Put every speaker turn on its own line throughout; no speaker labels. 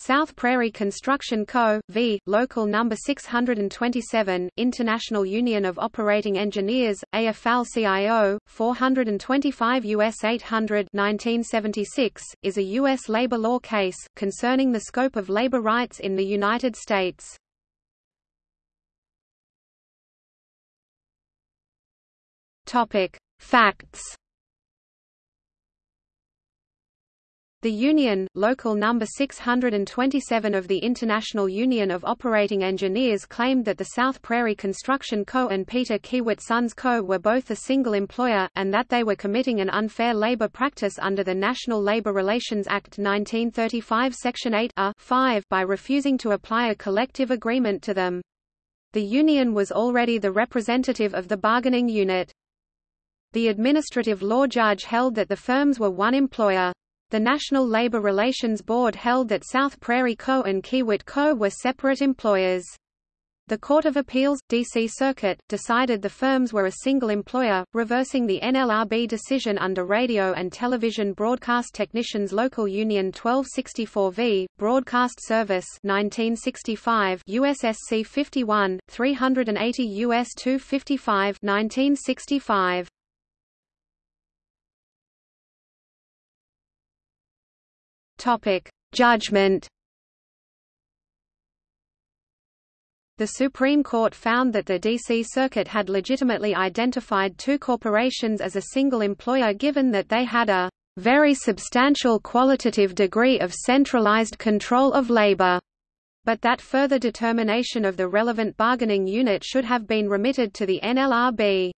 South Prairie Construction Co., v. Local Number 627, International Union of Operating Engineers, AFL-CIO, 425 U.S. 800 1976, is a U.S. labor law case, concerning the scope of labor rights in the United States. Facts The Union, Local Number 627 of the International Union of Operating Engineers claimed that the South Prairie Construction Co. and Peter Kiewit Sons Co. were both a single employer, and that they were committing an unfair labor practice under the National Labor Relations Act 1935 Section 8 a 5 by refusing to apply a collective agreement to them. The union was already the representative of the bargaining unit. The administrative law judge held that the firms were one employer. The National Labor Relations Board held that South Prairie Co. and Kiewit Co. were separate employers. The Court of Appeals, D.C. Circuit, decided the firms were a single employer, reversing the NLRB decision under Radio and Television Broadcast Technicians Local Union 1264 v. Broadcast Service 1965 USSC 51, 380 U.S. 255 1965. Topic: Judgment. The Supreme Court found that the D.C. Circuit had legitimately identified two corporations as a single employer given that they had a very substantial qualitative degree of centralized control of labor, but that further determination of the relevant bargaining unit should have been remitted to the NLRB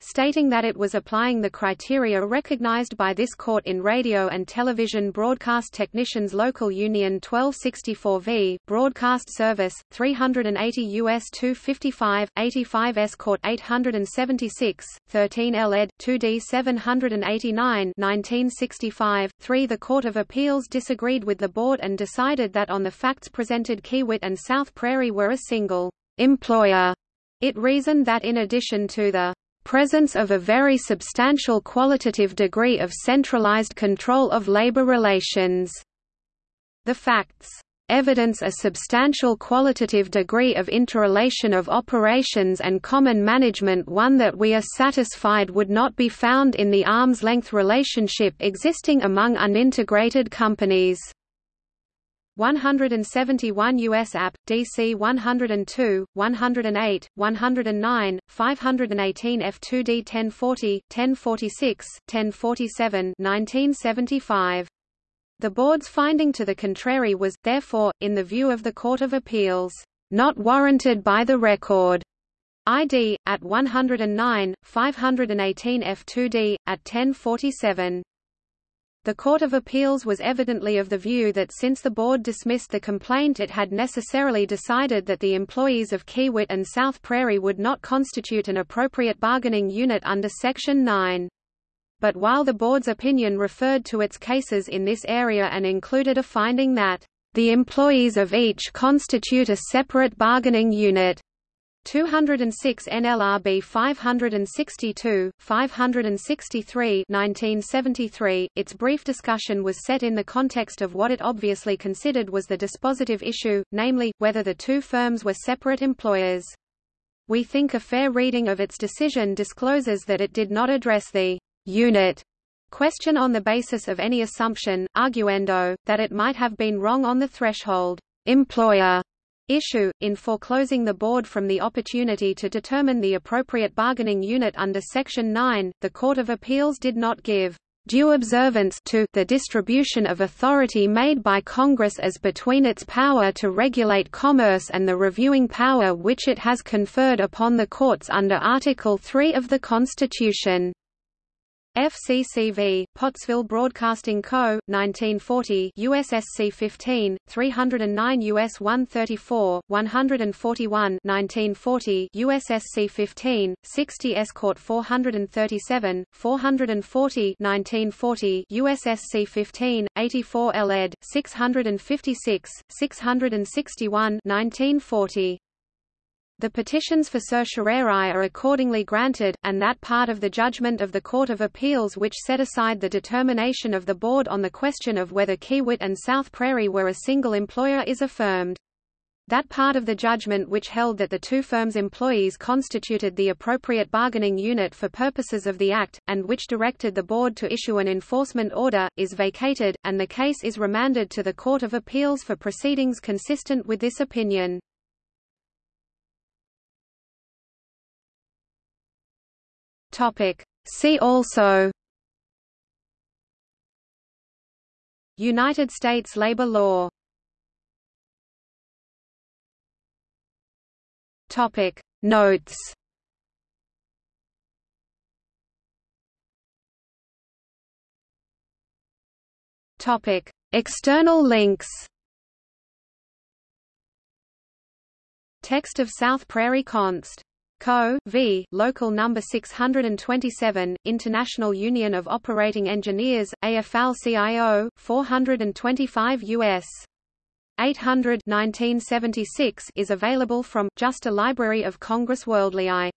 stating that it was applying the criteria recognized by this court in Radio and Television Broadcast Technicians Local Union 1264 v. Broadcast Service, 380 U.S. 255, 85 S. Court 876, 13 L. ed. 2d 789 1965. 3 The Court of Appeals disagreed with the board and decided that on the facts presented Kiewit and South Prairie were a single employer. It reasoned that in addition to the presence of a very substantial qualitative degree of centralized control of labor relations. The facts evidence a substantial qualitative degree of interrelation of operations and common management one that we are satisfied would not be found in the arm's-length relationship existing among unintegrated companies. 171 U.S. App, DC 102, 108, 109, 518 F2D 1040, 1046, 1047 1975. The board's finding to the contrary was, therefore, in the view of the Court of Appeals, not warranted by the record. ID, at 109, 518 F2D, at 1047. The Court of Appeals was evidently of the view that since the board dismissed the complaint it had necessarily decided that the employees of Kiewit and South Prairie would not constitute an appropriate bargaining unit under Section 9. But while the board's opinion referred to its cases in this area and included a finding that, "...the employees of each constitute a separate bargaining unit," 206 NLRB 562, 563 1973. Its brief discussion was set in the context of what it obviously considered was the dispositive issue, namely, whether the two firms were separate employers. We think a fair reading of its decision discloses that it did not address the unit question on the basis of any assumption, arguendo, that it might have been wrong on the threshold employer issue, in foreclosing the board from the opportunity to determine the appropriate bargaining unit under Section 9, the Court of Appeals did not give due observance to the distribution of authority made by Congress as between its power to regulate commerce and the reviewing power which it has conferred upon the courts under Article 3 of the Constitution. FCCV, Pottsville Broadcasting Co., 1940 USSC 15, 309 US 134, 141 1940 USSC 15, 60 S. Court 437, 440 1940 USSC 15, 84 LED, 656, 661 1940 The petitions for certiorari are accordingly granted, and that part of the judgment of the Court of Appeals which set aside the determination of the Board on the question of whether Kiewit and South Prairie were a single employer is affirmed. That part of the judgment which held that the two firms' employees constituted the appropriate bargaining unit for purposes of the Act, and which directed the Board to issue an enforcement order, is vacated, and the case is remanded to the Court of Appeals for proceedings consistent with this opinion. Topic. See also United States labor law Topic Notes Topic External links Text of South Prairie Const. Co. V. Local number 627, International Union of Operating Engineers, AFL-CIO, 425 U.S. 800 1976 is available from Justia Library of Congress WorldLII.